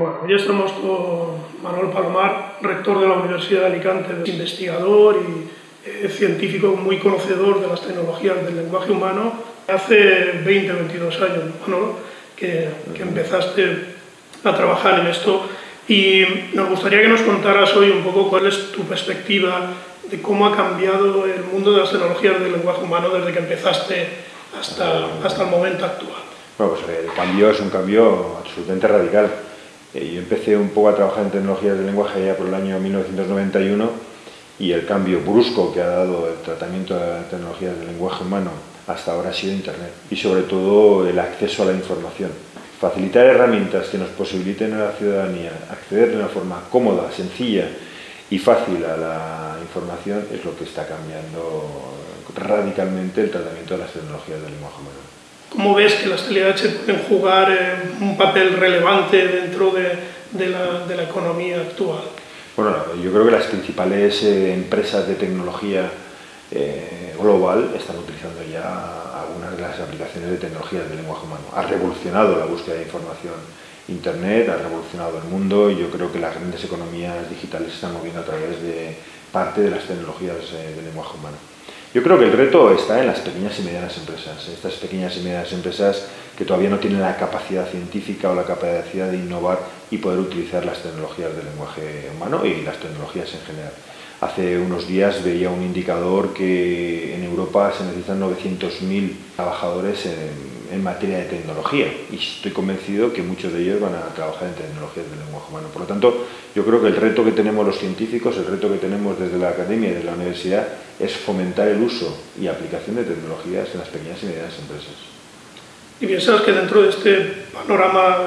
Hoy estamos con Manuel Palomar, rector de la Universidad de Alicante, investigador y eh, científico muy conocedor de las tecnologías del lenguaje humano. Hace 20, 22 años, Manolo, que, que empezaste a trabajar en esto y nos gustaría que nos contaras hoy un poco cuál es tu perspectiva de cómo ha cambiado el mundo de las tecnologías del lenguaje humano desde que empezaste hasta, hasta el momento actual. Bueno, pues el cambio es un cambio absolutamente radical. Eh, yo empecé un poco a trabajar en tecnologías del lenguaje ya por el año 1991 y el cambio brusco que ha dado el tratamiento de las tecnologías del lenguaje humano hasta ahora ha sido Internet y sobre todo el acceso a la información. Facilitar herramientas que nos posibiliten a la ciudadanía acceder de una forma cómoda, sencilla y fácil a la información es lo que está cambiando radicalmente el tratamiento de las tecnologías del lenguaje humano. ¿Cómo ves que las TLH pueden jugar eh, un papel relevante dentro de, de, la, economía actual? Bueno, yo creo que las principales eh, empresas de tecnología eh, global están utilizando ya algunas de las aplicaciones de tecnologías del lenguaje humano. Ha revolucionado la búsqueda de información. Internet ha revolucionado el mundo y yo creo que las grandes economías digitales se están moviendo a través de parte de las tecnologías del lenguaje humano. Yo creo que el reto está en las pequeñas y medianas empresas. Estas pequeñas y medianas empresas que todavía no tienen la capacidad científica o la capacidad de innovar y poder utilizar las tecnologías del lenguaje humano y las tecnologías en general. Hace unos días veía un indicador que en Europa se necesitan 900.000 trabajadores en, materia de tecnología y estoy convencido que muchos de ellos van a trabajar en tecnologías del lenguaje humano. Por lo tanto, yo creo que el reto que tenemos los científicos, el reto que tenemos desde la academia y desde la universidad es fomentar el uso y aplicación de tecnologías en las pequeñas y medianas empresas. ¿Y piensas que dentro de este panorama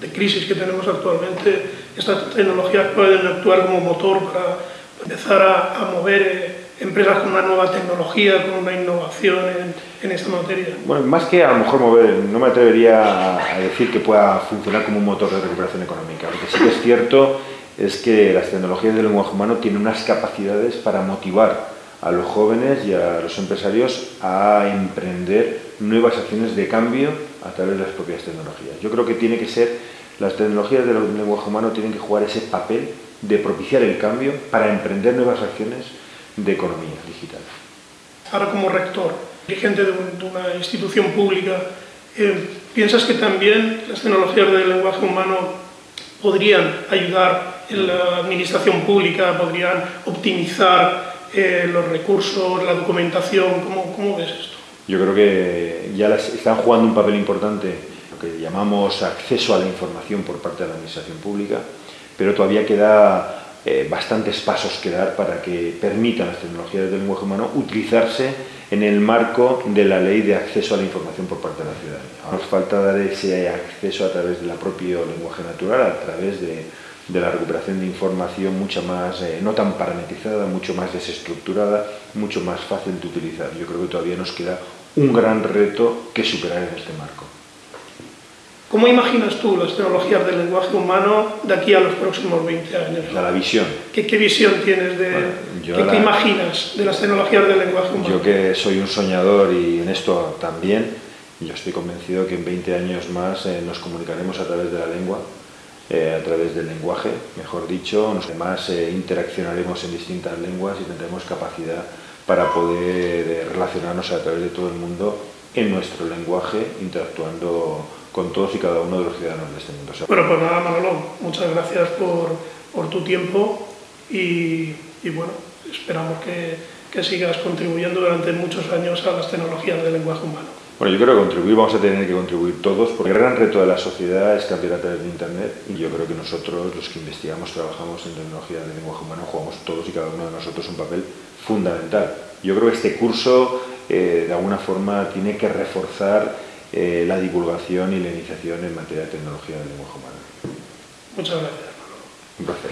de crisis que tenemos actualmente, estas tecnologías pueden actuar como motor para empezar a, a mover eh, empresas con una nueva tecnología, con una innovación en, en, esta materia? Bueno, más que a lo mejor mover, no me atrevería a decir que pueda funcionar como un motor de recuperación económica. Lo que sí que es cierto es que las tecnologías del lenguaje humano tienen unas capacidades para motivar a los jóvenes y a los empresarios a emprender nuevas acciones de cambio a través de las propias tecnologías. Yo creo que tiene que ser, las tecnologías del lenguaje humano tienen que jugar ese papel de propiciar el cambio para emprender nuevas acciones de economía digital. Ahora como rector, dirigente de una institución pública, eh, ¿piensas que también las tecnologías del lenguaje humano podrían ayudar en la administración pública, podrían optimizar eh, los recursos, la documentación? ¿Cómo, ¿Cómo ves esto? Yo creo que ya las, están jugando un papel importante, lo que llamamos acceso a la información por parte de la administración pública, pero todavía queda eh, bastantes pasos que dar para que permitan las tecnologías del lenguaje humano utilizarse en el marco de la ley de acceso a la información por parte de la ciudadanía. Nos falta dar ese acceso a través del propio lenguaje natural, a través de, de la recuperación de información mucho más, eh, no tan parametrizada, mucho más desestructurada, mucho más fácil de utilizar. Yo creo que todavía nos queda un gran reto que superar en este marco. ¿Cómo imaginas tú las tecnologías del lenguaje humano de aquí a los próximos 20 años? La, la visión. ¿Qué, ¿Qué, visión tienes de, bueno, ¿qué, la, ¿qué, imaginas de las tecnologías del lenguaje humano? Yo que soy un soñador y en esto también, yo estoy convencido que en 20 años más eh, nos comunicaremos a través de la lengua, eh, a través del lenguaje, mejor dicho, además eh, interaccionaremos en distintas lenguas y tendremos capacidad para poder eh, relacionarnos a través de todo el mundo en nuestro lenguaje, interactuando con todos y cada uno de los ciudadanos de este mundo. Bueno, pues nada, Manolo, muchas gracias por, tu tiempo y, bueno, esperamos que, sigas contribuyendo durante muchos años a las tecnologías del lenguaje humano. Bueno, yo creo que contribuir, vamos a tener que contribuir todos, porque el gran reto de la sociedad es cambiar a través de Internet y yo creo que nosotros, los que investigamos, trabajamos en tecnología del lenguaje humano, jugamos todos y cada uno de nosotros un papel fundamental. Yo creo que este curso, eh, de alguna forma, tiene que reforzar eh, la divulgación y la iniciación en materia de tecnología del lenguaje humano. Muchas gracias. Un placer.